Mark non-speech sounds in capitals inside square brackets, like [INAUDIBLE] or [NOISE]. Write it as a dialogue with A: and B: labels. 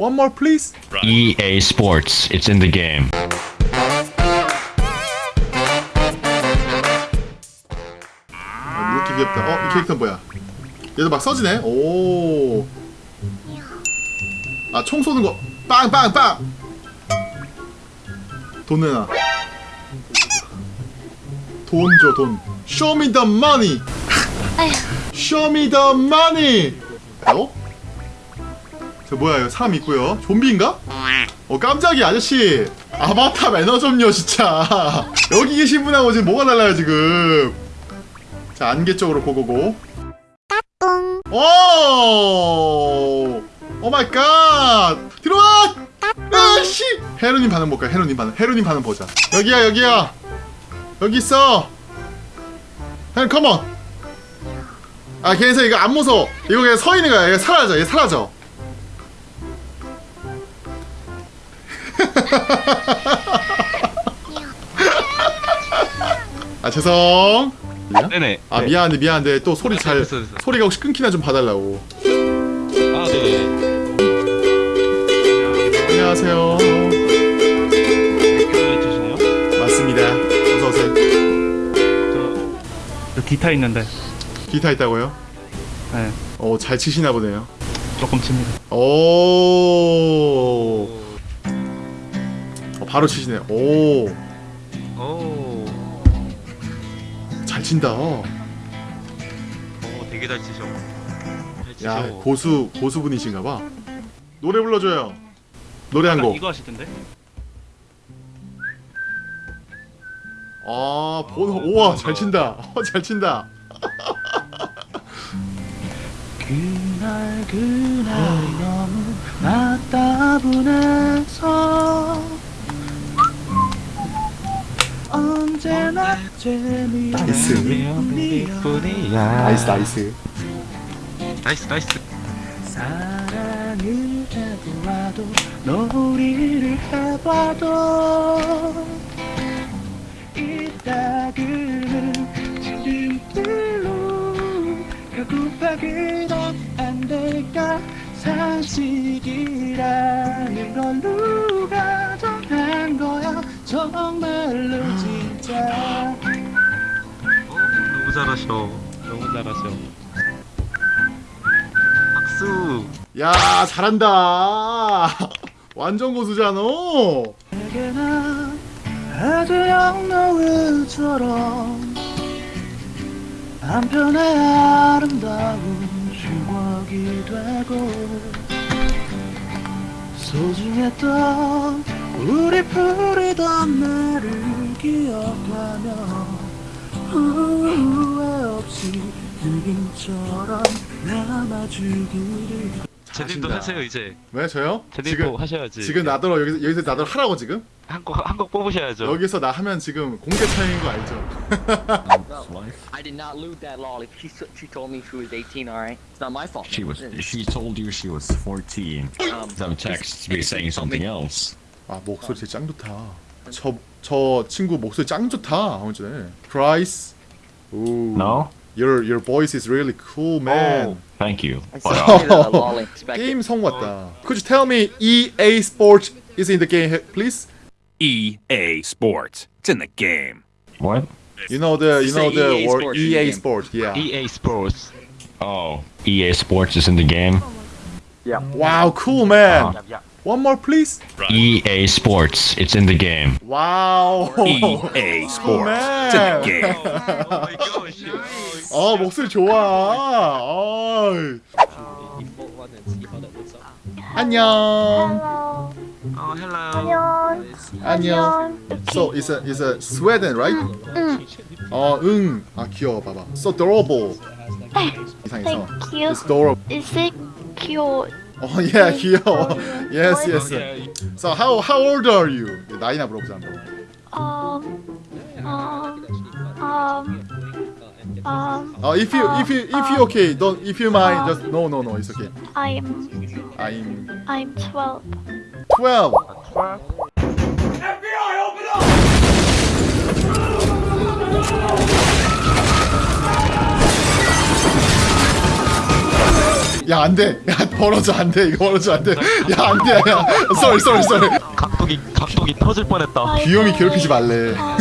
A: One more please.
B: EA Sports. It's in the game.
A: 어, 이렇게 귀엽다. 어, 이 캐릭터 뭐야? 얘도 막 써지네. 오. 아, 총 쏘는 거. 빵, 빵, 빵. 돈 내놔. 돈 줘, 돈. Show me the money. Show me the money. 어? 저 뭐야, 이거 사람 있고요. 좀비인가? 어, 깜짝이야, 아저씨. 아바타 매너 좀요, 진짜. [LAUGHS] 여기 계신 분하고 지금 뭐가 달라요, 지금. 자 안개 쪽으로 go go go 오! oh my god! 들어와! 아씨! 헤로님 반응 볼까요? 헤로님 반응. 헤로님 반응 보자. 여기야, 여기야. 여기 있어. 헤로 컴온. 아, 걔네서 이거 안 무서워. 이거 그냥 서 있는 거야. 얘 사라져. 얘 사라져. 아, 죄송.
C: 네네.
A: 아
C: 네.
A: 미안한데 미안한데 또 소리 잘
C: 됐어, 됐어.
A: 소리가 혹시 끊기나 좀 봐달라고
C: 아 네네.
A: 안녕하세요
C: 해주시네요.
A: 맞습니다 어서 오세요
D: 저, 저 기타 있는데
A: 기타 있다고요?
D: 네,
A: 어잘 치시나 보네요
D: 조금 칩니다.
A: 오 바로 치시네요 오잘
C: 오.
A: 친다
C: 오 되게 잘 치셔.
A: 잘야
C: 치셔.
A: 고수 고수분이신가 봐 노래 불러줘요 노래
D: 아까
A: 한곡
D: 이거 하시던데?
A: 아, 본, 우와, 잘 친다. 어, 잘 친다.
D: 그날 그날이 너무 나따분해서 언제 나
A: 나이스.
D: 재미없는 뿐이야
A: 나이스, 나이스.
C: 나이스 나이스.
D: 사랑을 해보아도 놀이를 해봐도 이따그는 지름길로 결국하기도 안 될까 상식이라는 걸 누가 정한 거야 정말로 진짜
C: 오, 너무 잘하셔. 너무 잘하셔. 박수.
A: 야, 잘한다. [LAUGHS] 완전 고수잖아.
D: 아주 영노을처럼 한편의 아름다운 추억이 되고 소중했던 우리 부리던 날을 기억하며 후회 없이 느낌처럼 남아주기를
C: 제님도. 하세요 이제.
A: 왜 저요?
C: 제님도 하셔야지.
A: 지금 나더러 여기서 여기서 나더러 하라고 지금?
C: 한곡 한 곡 뽑으셔야죠.
A: 여기서 나 하면 지금 공개 차이인 거 알죠?
E: I did not loot that lolly. She s- she told me she was 18. All right, it's not my fault.
B: She was. She told you she was 14.
E: Um,
B: Some texts be saying something else.
A: 아 목소리 진짜 짱 좋다. 저 저 친구 목소리 짱 좋다. 아무 전에. Price. 오.
B: No.
A: Your your voice is really cool, man.
B: Thank you.
E: I
B: But,
E: said
B: uh,
E: you that lolly. Expect it.
A: 게임 성 [LAUGHS] 왔다. Could you tell me EA Sports is in the game, please?
F: EA Sports. It's in the game.
B: what?
A: You know the you know
E: Say
A: the
E: EA
A: word
E: Sports in the
A: EA
E: game.
A: Sports. Yeah.
C: EA Sports.
B: Oh, EA Sports is in the game.
A: Wow, cool, man.
B: Uh,
A: One more, please.
B: EA Sports. It's in the game.
A: Wow.
F: EA [LAUGHS] Sports. It's in the game.
C: Oh my gosh.
A: 아 목소리 좋아. 어이. 안녕.
C: 어 hello.
A: 안녕. So it's a it's a Sweden, right?
G: 응.
A: 어, 응. 아 귀여워, 봐봐. So adorable. 이상해서.
G: Thank you.
A: It's adorable.
G: Is it cute?
A: 어, [LAUGHS] yeah, 귀여워. Yes, yes.
C: Okay.
A: So how how old are you? 나이나 물어보자 한번.
G: Um, um, um, um,
A: 어, if you if you if you okay, don't if you mind, just no no no, it's okay.
G: I'm,
A: I'm
G: I'm 12.
A: 12. 야 안돼. 야 벌어져 안돼. 이거 벌어져 안돼. 야 안돼 야썰썰썰
C: 각도기 각도기 터질 뻔했다.
A: 귀요미 괴롭히지 말래.
G: 아,